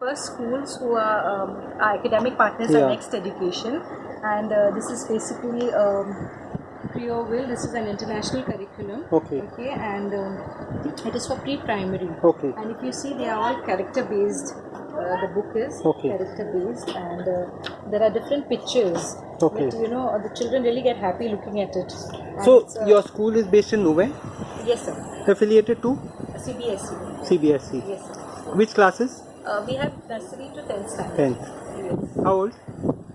first schools who are um, our academic partners Yeah. are Next Education, and uh, this is basically um, Creoville. This is an international curriculum. Okay. Okay, and um, it is for pre-primary. Okay. And if you see, they are all character-based. Uh, the book is Okay. character-based, and uh, there are different pictures. Okay. That, you know, the children really get happy looking at it. And So uh, your school is based in Nuve, yes, sir. affiliated to CBSE. CBSE. Yes, sir. Which classes? Uh, we have nursery to 10th standard. 10th. Yes. How old?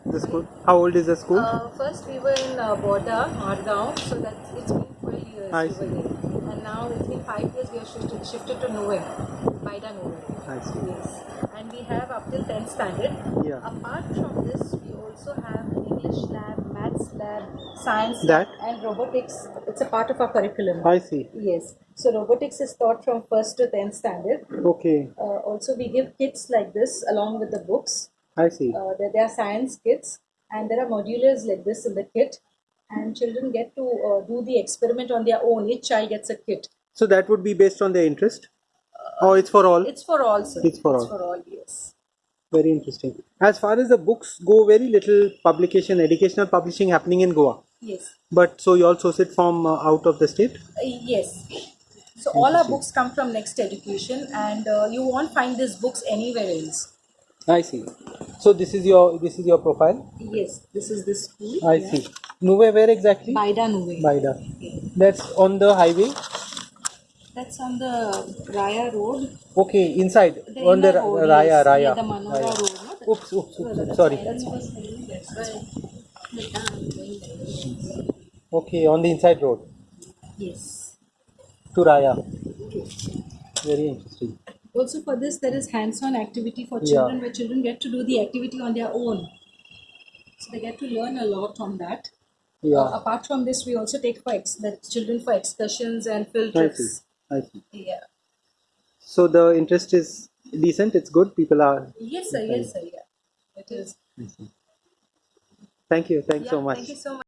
The school. How old is the school? Uh, first we were in uh, Borda, Margaon, so that it's been 12 years I we see. there. And now it's been 5 years we have shifted, shifted to Noe, Baida Noe. I see. Yes. And we have up till 10th standard. Yeah. Apart from this, we also have an English lab, lab, science That? and robotics. It's a part of our curriculum. I see. Yes. So robotics is taught from 1st to 10th standard. Okay. Uh, also, we give kits like this along with the books. I see. Uh, there, there are science kits and there are modulars like this in the kit and children get to uh, do the experiment on their own each child gets a kit So that would be based on their interest? Oh, it's for all? it's for all sir. It's for all. it's for all yes Very interesting. As far as the books go, very little publication, educational publishing happening in Goa. yes But so you all source it from uh, out of the state? Uh, yes so all our books come from next education and uh, you won't find these books anywhere else I see. So this is your this is your profile. yes this is this school I see. Nuve where exactly? Baida Nuve. Baida. That's on the highway. That's on the Raya road Okay, inside the on the road, Raya yes, Raya. the Manora Raya. road no? That- Oops, oops, oops, sorry. why- that's why- that's why- Okay, on the inside road yes to Raya. Very interesting. Also, for this, there is hands-on activity for Yeah. children where children get to do the activity on their own. So they get to learn a lot from that. Yeah. Uh, apart from this, we also take for ex- the children for excursions and field trips. I see. Yeah. So the interest is decent. It's good. People are. Yes, sir. Yes, sir. Yeah. It is. Thank you. Thanks Yeah, so much. Thank you so much.